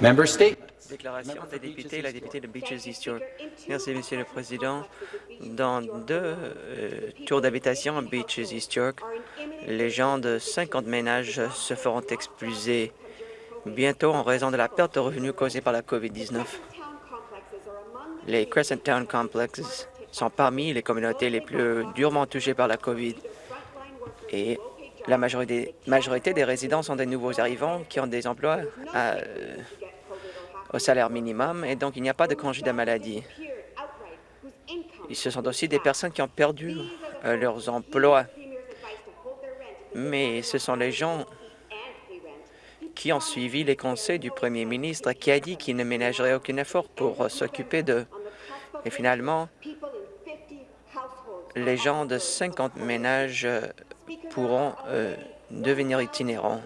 Déclaration des députés, la députée de Beaches East York. Merci, Monsieur le Président. Dans deux euh, tours d'habitation à Beaches East York, les gens de 50 ménages se feront expulser bientôt en raison de la perte de revenus causée par la COVID-19. Les Crescent Town Complexes sont parmi les communautés les plus durement touchées par la COVID et la majorité, majorité des résidents sont des nouveaux arrivants qui ont des emplois à, au salaire minimum et donc il n'y a pas de congé de maladie. Ce sont aussi des personnes qui ont perdu euh, leurs emplois. Mais ce sont les gens qui ont suivi les conseils du premier ministre qui a dit qu'il ne ménagerait aucun effort pour euh, s'occuper de. Et finalement, les gens de 50 ménages euh, pourront devenir itinérants.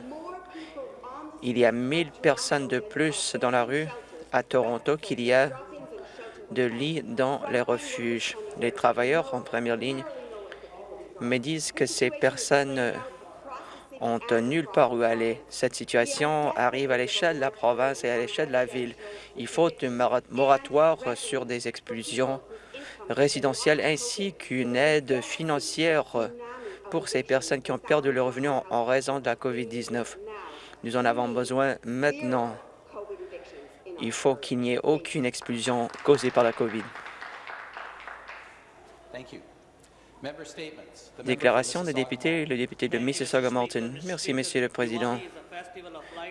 Il y a 1000 personnes de plus dans la rue à Toronto qu'il y a de lits dans les refuges. Les travailleurs en première ligne me disent que ces personnes ont nulle part où aller. Cette situation arrive à l'échelle de la province et à l'échelle de la ville. Il faut un moratoire sur des expulsions résidentielles ainsi qu'une aide financière pour ces personnes qui ont perdu leur revenu en raison de la COVID-19. Nous en avons besoin maintenant. Il faut qu'il n'y ait aucune expulsion causée par la COVID. Déclaration des députés, le député de Mississauga-Malton. Merci, Monsieur le Président.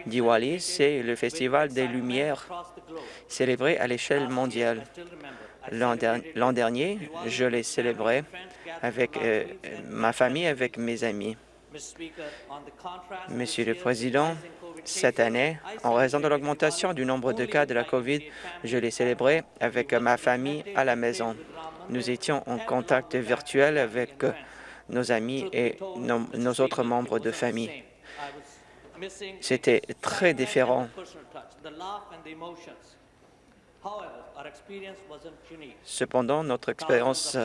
Diwali, c'est le festival des Lumières célébré à l'échelle mondiale. L'an dernier, je l'ai célébré avec euh, ma famille, avec mes amis. Monsieur le Président, cette année, en raison de l'augmentation du nombre de cas de la COVID, je l'ai célébré avec ma famille à la maison. Nous étions en contact virtuel avec nos amis et nos, autres membres de famille. C'était très différent. Cependant, notre expérience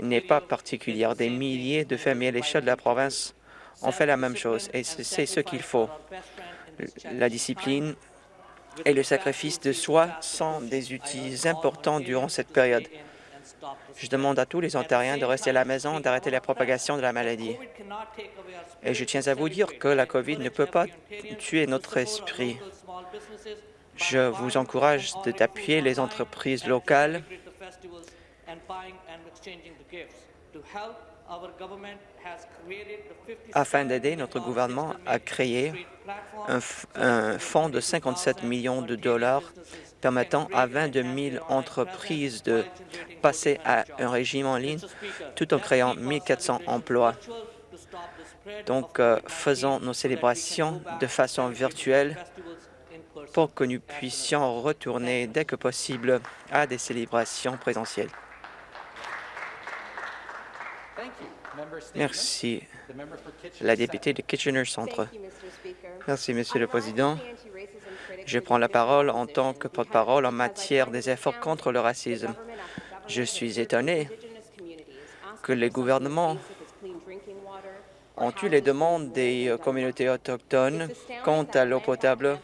n'est pas particulière. Des milliers de familles à l'échelle de la province ont fait la même chose et c'est ce qu'il faut. La discipline et le sacrifice de soi sont des outils importants durant cette période. Je demande à tous les Ontariens de rester à la maison, d'arrêter la propagation de la maladie. Et je tiens à vous dire que la COVID ne peut pas tuer notre esprit. Je vous encourage d'appuyer les entreprises locales afin d'aider, notre gouvernement a créé un, un, fonds de 57 millions de dollars permettant à 22 000 entreprises de passer à un régime en ligne tout en créant 1 400 emplois. Donc, euh, faisons nos célébrations de façon virtuelle pour que nous puissions retourner dès que possible à des célébrations présentielles. Merci. La députée de Kitchener Centre. Merci, Monsieur le Président. Je prends la parole en tant que porte-parole en matière des efforts contre le racisme. Je suis étonné que les gouvernements ont eu les demandes des communautés autochtones quant à l'eau potable,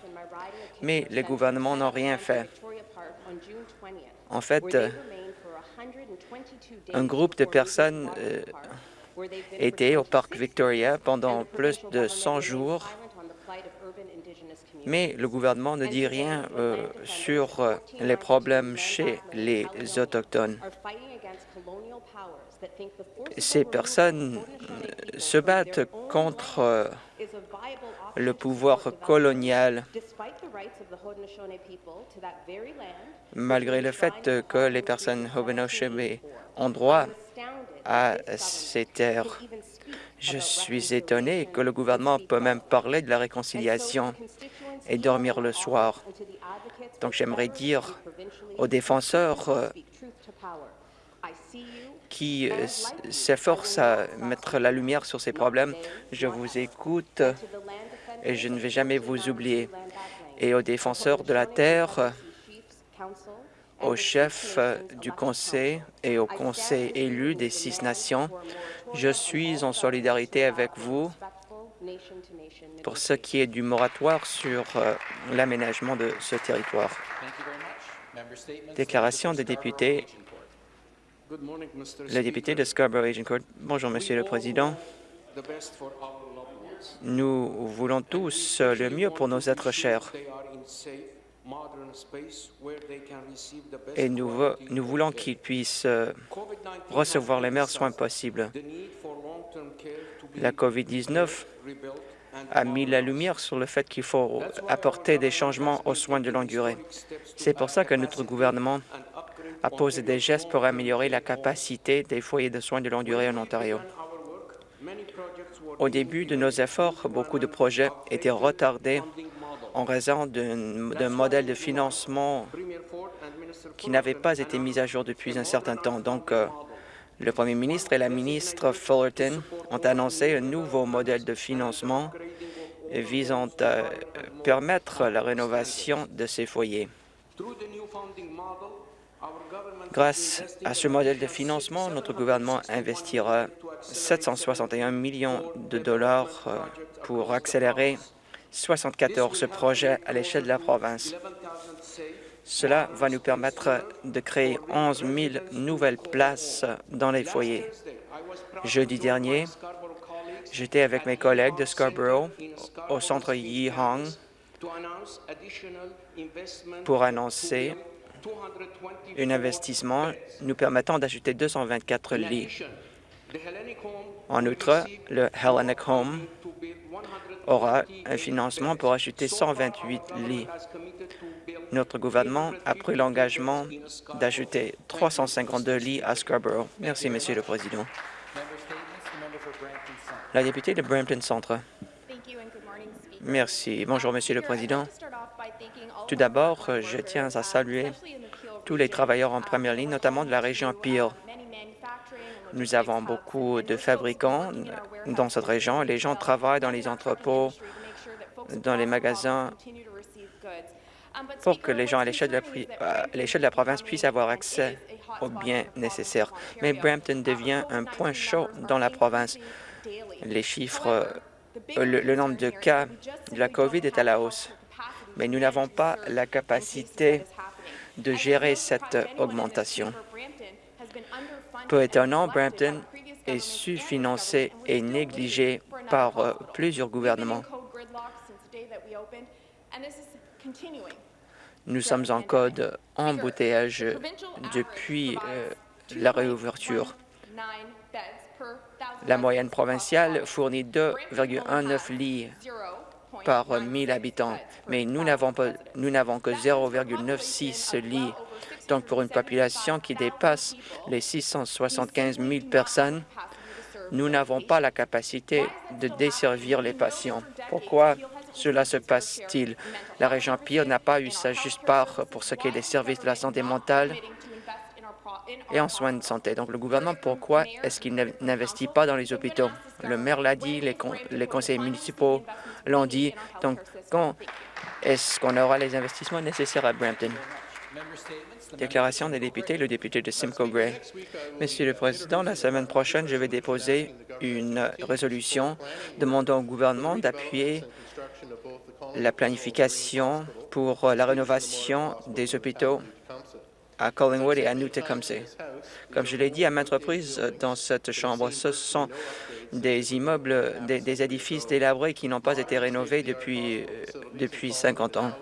mais les gouvernements n'ont rien fait. En fait, un groupe de personnes euh, était au parc Victoria pendant plus de 100 jours, mais le gouvernement ne dit rien euh, sur euh, les problèmes chez les Autochtones. Ces personnes euh, se battent contre le pouvoir colonial, malgré le fait que les personnes Haudenosaunee ont droit à ces terres. Je suis étonné que le gouvernement peut même parler de la réconciliation et dormir le soir. Donc j'aimerais dire aux défenseurs euh, qui euh, s'efforcent à mettre la lumière sur ces problèmes, je vous écoute et je ne vais jamais vous oublier. Et aux défenseurs de la terre, au chef du Conseil et au Conseil élu des six nations. Je suis en solidarité avec vous pour ce qui est du moratoire sur euh, l'aménagement de ce territoire. Déclaration des députés. Le député de Scarborough-Agincourt. Bonjour, Monsieur le Président. Nous voulons tous le mieux pour nos êtres chers et nous, voulons qu'ils puissent euh, recevoir les meilleurs soins possibles. La COVID-19 a mis la lumière sur le fait qu'il faut apporter des changements aux soins de longue durée. C'est pour ça que notre gouvernement a posé des gestes pour améliorer la capacité des foyers de soins de longue durée en Ontario. Au début de nos efforts, beaucoup de projets étaient retardés en raison d'un modèle de financement qui n'avait pas été mis à jour depuis un certain temps. Donc, euh, le premier ministre et la ministre Fullerton ont annoncé un nouveau modèle de financement visant à permettre la rénovation de ces foyers. Grâce à ce modèle de financement, notre gouvernement investira 761 millions de dollars euh, pour accélérer 74 projets à l'échelle de la province. Cela va nous permettre de créer 11 000 nouvelles places dans les foyers. Jeudi dernier, j'étais avec mes collègues de Scarborough au centre Yi Hong pour annoncer un investissement nous permettant d'ajouter 224 lits. En outre, le Hellenic Home aura un financement pour ajouter 128 lits. Notre gouvernement a pris l'engagement d'ajouter 352 lits à Scarborough. Merci, Monsieur le Président. La députée de Brampton Centre. Merci. Bonjour, Monsieur le Président. Tout d'abord, je tiens à saluer tous les travailleurs en première ligne, notamment de la région Peel. Nous avons beaucoup de fabricants dans cette région. Les gens travaillent dans les entrepôts, dans les magasins, pour que les gens à l'échelle de, de, la province puissent avoir accès aux biens nécessaires. Mais Brampton devient un point chaud dans la province. Les chiffres, euh, le nombre de cas de la COVID est à la hausse, mais nous n'avons pas la capacité de gérer cette augmentation. Peu étonnant, Brampton est sous-financé et négligé par euh, plusieurs gouvernements. Nous sommes en code embouteillage depuis euh, la réouverture. La moyenne provinciale fournit 2,19 lits par 1000 habitants, mais nous n'avons que 0,96 lits donc, pour une population qui dépasse les 675 000 personnes, nous n'avons pas la capacité de desservir les patients. Pourquoi cela se passe-t-il? La région Pire n'a pas eu sa juste part pour ce qui est des services de la santé mentale et en soins de santé. Donc, le gouvernement, pourquoi est-ce qu'il n'investit pas dans les hôpitaux? Le maire l'a dit, les, conseils municipaux l'ont dit. Donc, quand est-ce qu'on aura les investissements nécessaires à Brampton? Déclaration des députés, le député de Simcoe Gray. Monsieur le Président, la semaine prochaine, je vais déposer une résolution demandant au gouvernement d'appuyer la planification pour la rénovation des hôpitaux à Collingwood et à New Tecumseh. Comme je l'ai dit à maintes reprises dans cette Chambre, ce sont des immeubles, des, édifices délabrés qui n'ont pas été rénovés depuis, depuis 50 ans.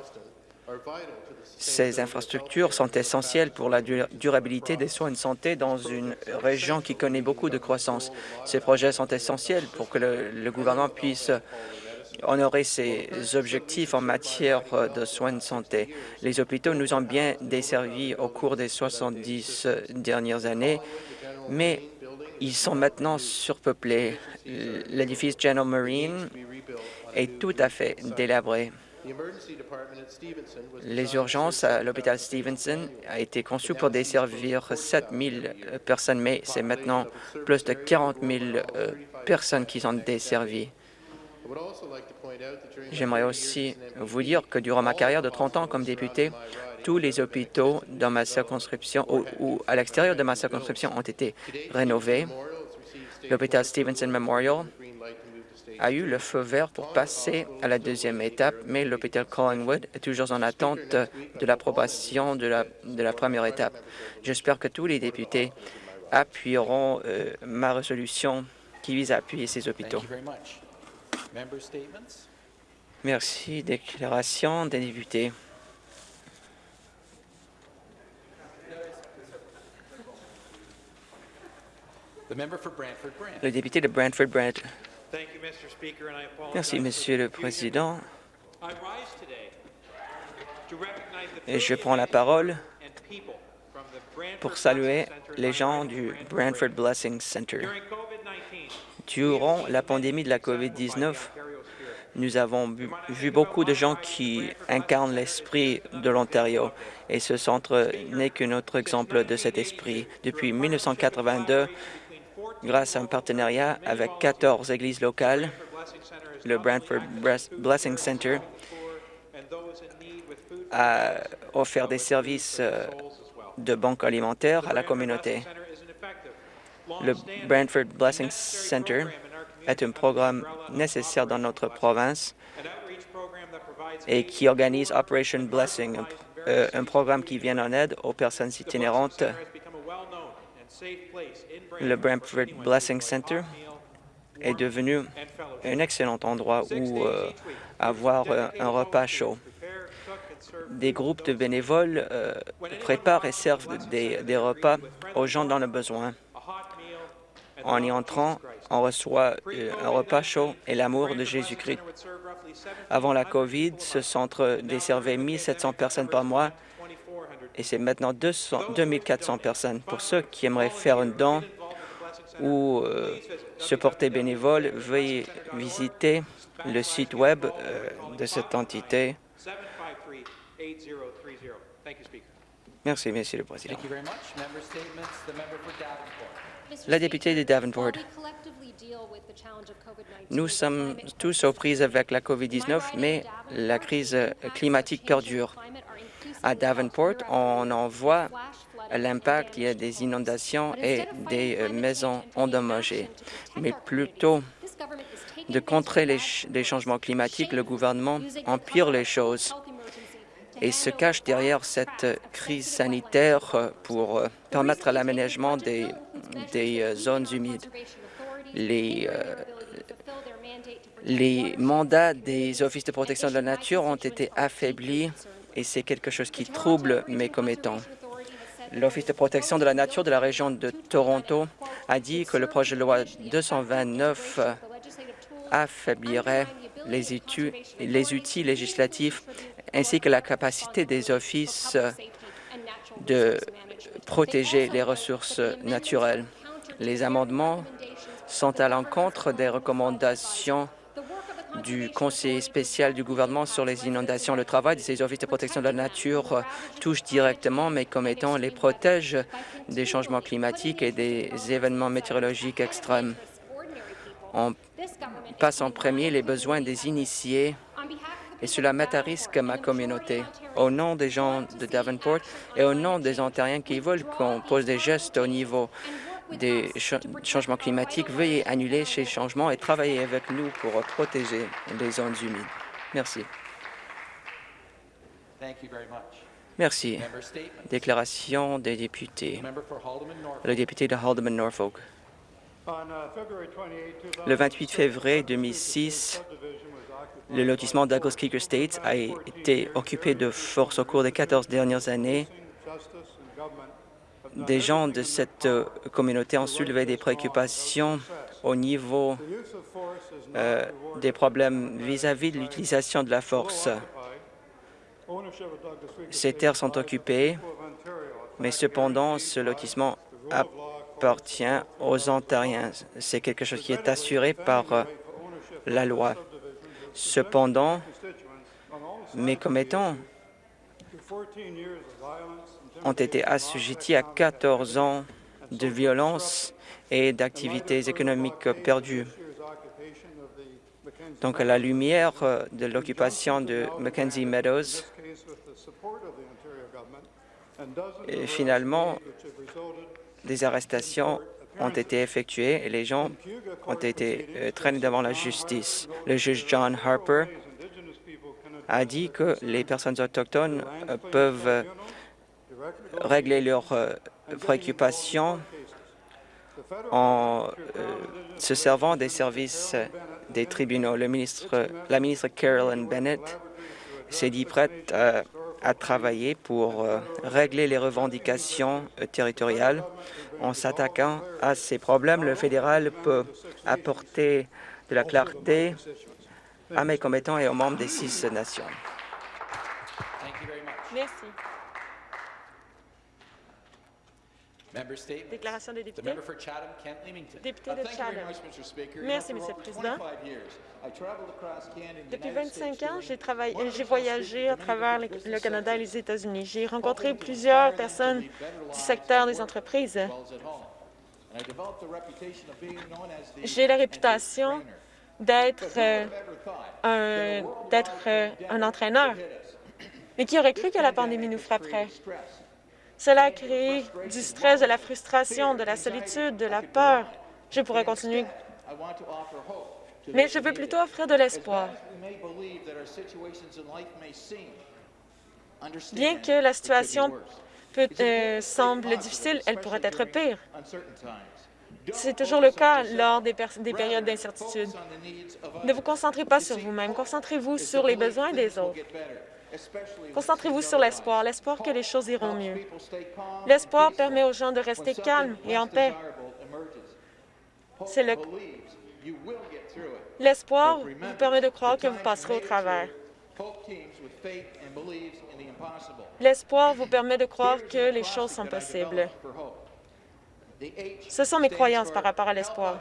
Ces infrastructures sont essentielles pour la durabilité des soins de santé dans une région qui connaît beaucoup de croissance. Ces projets sont essentiels pour que le, gouvernement puisse honorer ses objectifs en matière de soins de santé. Les hôpitaux nous ont bien desservis au cours des 70 dernières années, mais ils sont maintenant surpeuplés. L'édifice General Marine est tout à fait délabré. Les urgences à l'hôpital Stevenson a été conçues pour desservir 7 000 personnes, mais c'est maintenant plus de 40 000 euh, personnes qui sont desservies. J'aimerais aussi vous dire que durant ma carrière de 30 ans comme député, tous les hôpitaux dans ma circonscription ou à l'extérieur de ma circonscription ont été rénovés. L'hôpital Stevenson Memorial a eu le feu vert pour passer à la deuxième étape, mais l'hôpital Collingwood est toujours en attente de l'approbation de la, première étape. J'espère que tous les députés appuieront euh, ma résolution qui vise à appuyer ces hôpitaux. Merci. Déclaration des députés. Le député de Brantford-Brant. Merci, Monsieur le Président. Et je prends la parole pour saluer les gens du Brantford Blessing Center. Durant la pandémie de la COVID-19, nous avons vu beaucoup de gens qui incarnent l'esprit de l'Ontario et ce centre n'est qu'un autre exemple de cet esprit. Depuis 1982, grâce à un partenariat avec 14 églises locales, le Brantford Blessing Center a offert des services euh, de banque alimentaire à la communauté. Le Brantford Blessing Center est un programme nécessaire dans notre province et qui organise Operation Blessing, un, euh, programme qui vient en aide aux personnes itinérantes le Brantford Blessing Center est devenu un excellent endroit où euh, avoir un repas chaud. Des groupes de bénévoles euh, préparent et servent des, repas aux gens dans le besoin. En y entrant, on reçoit euh, un repas chaud et l'amour de Jésus-Christ. Avant la COVID, ce centre desservait 1700 personnes par mois et c'est maintenant 200, 2400 personnes. Pour ceux qui aimeraient faire un don ou euh, se porter bénévole, veuillez visiter le site Web euh, de cette entité. Merci, Monsieur le Président. La députée de Davenport. Nous sommes tous aux prises avec la COVID-19, mais la crise climatique perdure. À Davenport, on en voit l'impact, il y a des inondations et des euh, maisons endommagées. Mais plutôt de contrer les, changements climatiques, le gouvernement empire les choses et se cache derrière cette crise sanitaire pour euh, permettre l'aménagement des, des euh, zones humides. Les, les mandats des offices de protection de la nature ont été affaiblis et c'est quelque chose qui trouble mes commettants. L'Office de protection de la nature de la région de Toronto a dit que le projet de loi 229 affaiblirait les les outils législatifs ainsi que la capacité des offices de protéger les ressources naturelles. Les amendements sont à l'encontre des recommandations du conseiller spécial du gouvernement sur les inondations. Le travail de ces offices de protection de la nature touche directement mes commettants, les protège des changements climatiques et des événements météorologiques extrêmes. On passe en premier les besoins des initiés et cela met à risque ma communauté. Au nom des gens de Davenport et au nom des Ontariens qui veulent qu'on pose des gestes au niveau des changements climatiques, veuillez annuler ces changements et travailler avec nous pour protéger les zones humides. Merci. Merci. Déclaration des députés. Le député de Haldeman-Norfolk. Le 28 février 2006, le lotissement Douglas Creek Estates a été occupé de force au cours des 14 dernières années des gens de cette euh, communauté ont soulevé des préoccupations au niveau euh, des problèmes vis-à-vis de l'utilisation de la force. Ces terres sont occupées, mais cependant, ce lotissement appartient aux Ontariens. C'est quelque chose qui est assuré par euh, la loi. Cependant, mes commettants ont été assujettis à 14 ans de violence et d'activités économiques perdues. Donc, à la lumière de l'occupation de Mackenzie Meadows, et finalement, des arrestations ont été effectués et les gens ont été euh, traînés devant la justice. Le juge John Harper a dit que les personnes autochtones euh, peuvent euh, régler leurs préoccupations en se servant des services des tribunaux. La ministre Carolyn Bennett s'est dit prête à travailler pour régler les revendications territoriales en s'attaquant à ces problèmes, le fédéral peut apporter de la clarté à mes commettants et aux membres des six nations. Merci. Déclaration des députés. Député de Chatham. Merci, Monsieur le Président. Depuis 25 ans, j'ai voyagé à travers le Canada et les États-Unis. J'ai rencontré plusieurs personnes du secteur des entreprises. J'ai la réputation d'être euh, un, euh, un entraîneur. Mais qui aurait cru que la pandémie nous frapperait? Cela a créé du stress, de la frustration, de la solitude, de la peur. Je pourrais continuer. Mais je veux plutôt offrir de l'espoir. Bien que la situation peut, euh, semble difficile, elle pourrait être pire. C'est toujours le cas lors des, des périodes d'incertitude. Ne vous concentrez pas sur vous-même, concentrez-vous sur les besoins des autres. Concentrez-vous sur l'espoir, l'espoir que les choses iront mieux. L'espoir permet aux gens de rester calmes et en paix. C'est le... L'espoir vous permet de croire que vous passerez au travers. L'espoir vous permet de croire que les choses sont possibles. Ce sont mes croyances par rapport à l'espoir.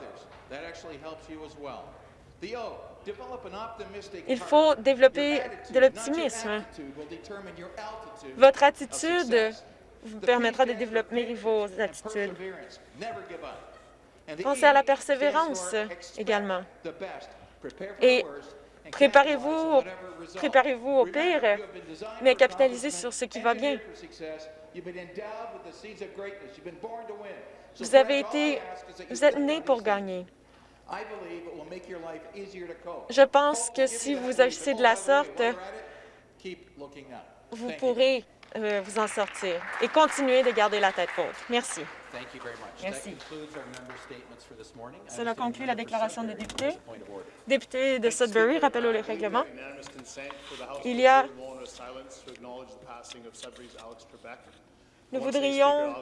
Il faut développer de l'optimisme. Votre attitude vous permettra de développer vos attitudes. Pensez à la persévérance également. Et préparez-vous préparez au pire, mais capitalisez sur ce qui va bien. Vous avez été, vous êtes né pour gagner. Je pense que si vous agissez de la sorte, vous pourrez euh, vous en sortir et continuer de garder la tête haute. Merci. Merci. Cela conclut la déclaration des députés. Député de Sudbury, rappel au règlement. Il y a nous voudrions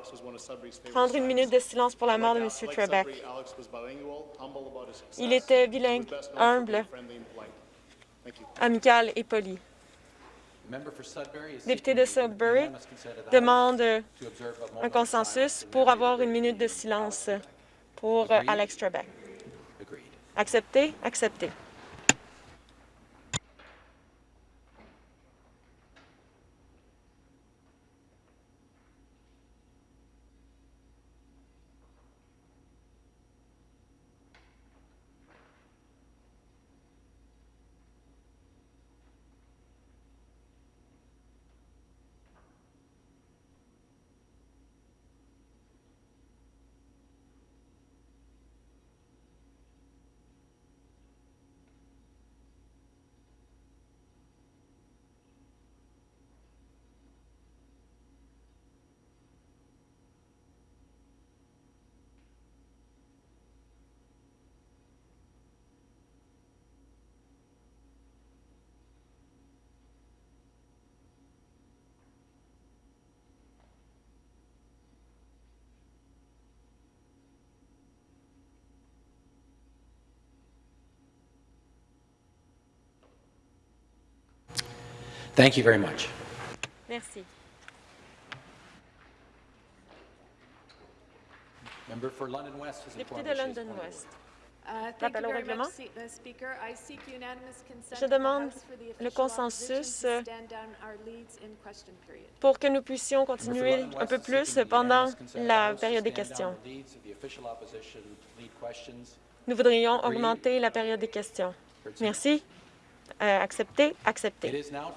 prendre une minute de silence pour la mort de M. Trebek. Il était bilingue, humble, amical et poli. Député de Sudbury demande un consensus pour avoir une minute de silence pour Alex Trebek. Accepté? Accepté. Thank you very much. Merci. Member for London West has Député de London West. Uh, Rappel you au règlement. uh, Je of the demande le consensus, to euh, pour que nous puissions continuer un peu plus pendant la période des questions. Nous voudrions augmenter la période des questions. Merci. Euh, accepté, accepté.